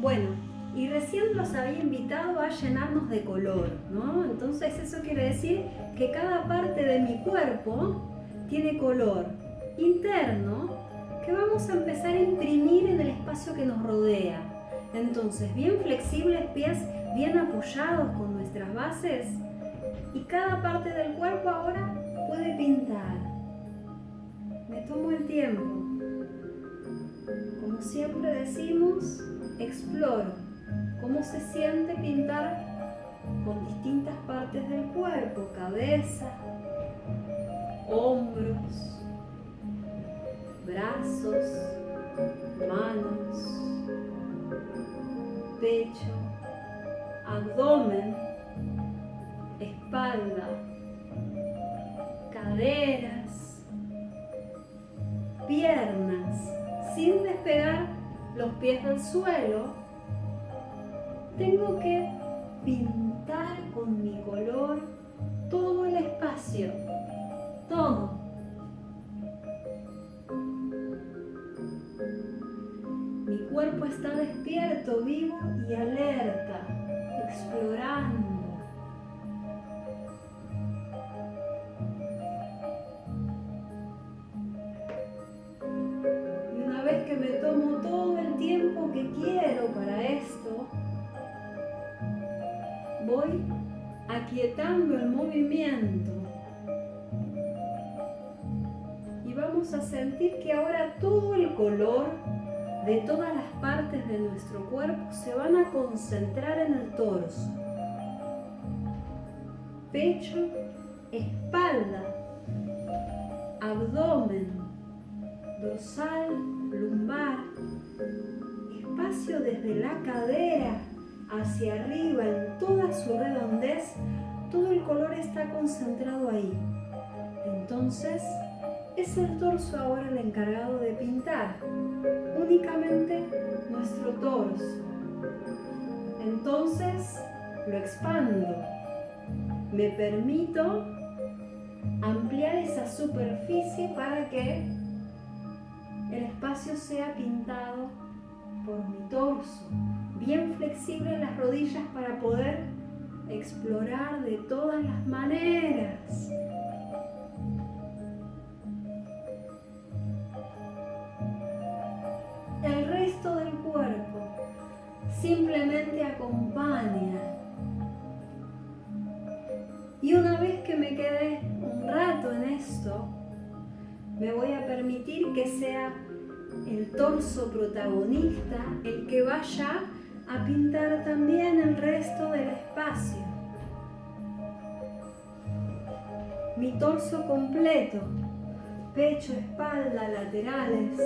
Bueno, y recién los había invitado a llenarnos de color, ¿no? Entonces eso quiere decir que cada parte de mi cuerpo tiene color interno que vamos a empezar a imprimir en el espacio que nos rodea. Entonces, bien flexibles, pies bien apoyados con nuestras bases y cada parte del cuerpo ahora puede pintar. Me tomo el tiempo. Como siempre decimos, exploro cómo se siente pintar con distintas partes del cuerpo, cabeza, hombros, brazos, manos, pecho, abdomen, espalda, caderas, piernas, sin despegar los pies del suelo, tengo que pintar con mi color todo el espacio, todo. Mi cuerpo está despierto, vivo y alerta, explorando. Que me tomo todo el tiempo que quiero para esto, voy aquietando el movimiento. Y vamos a sentir que ahora todo el color de todas las partes de nuestro cuerpo se van a concentrar en el torso. Pecho, espalda, abdomen, dorsal, lumbar, espacio desde la cadera hacia arriba en toda su redondez, todo el color está concentrado ahí. Entonces, es el torso ahora el encargado de pintar, únicamente nuestro torso. Entonces, lo expando. Me permito ampliar esa superficie para que el espacio sea pintado por mi torso bien flexible las rodillas para poder explorar de todas las maneras. El resto del cuerpo simplemente acompaña. Permitir que sea el torso protagonista el que vaya a pintar también el resto del espacio. Mi torso completo, pecho, espalda, laterales.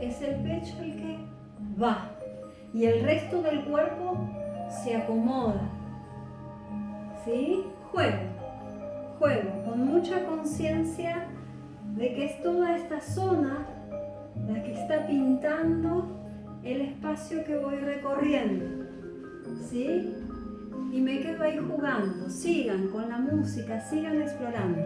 Es el pecho el que va y el resto del cuerpo se acomoda. ¿Sí? Juego juego con mucha conciencia de que es toda esta zona la que está pintando el espacio que voy recorriendo. ¿Sí? Y me quedo ahí jugando. Sigan con la música, sigan explorando.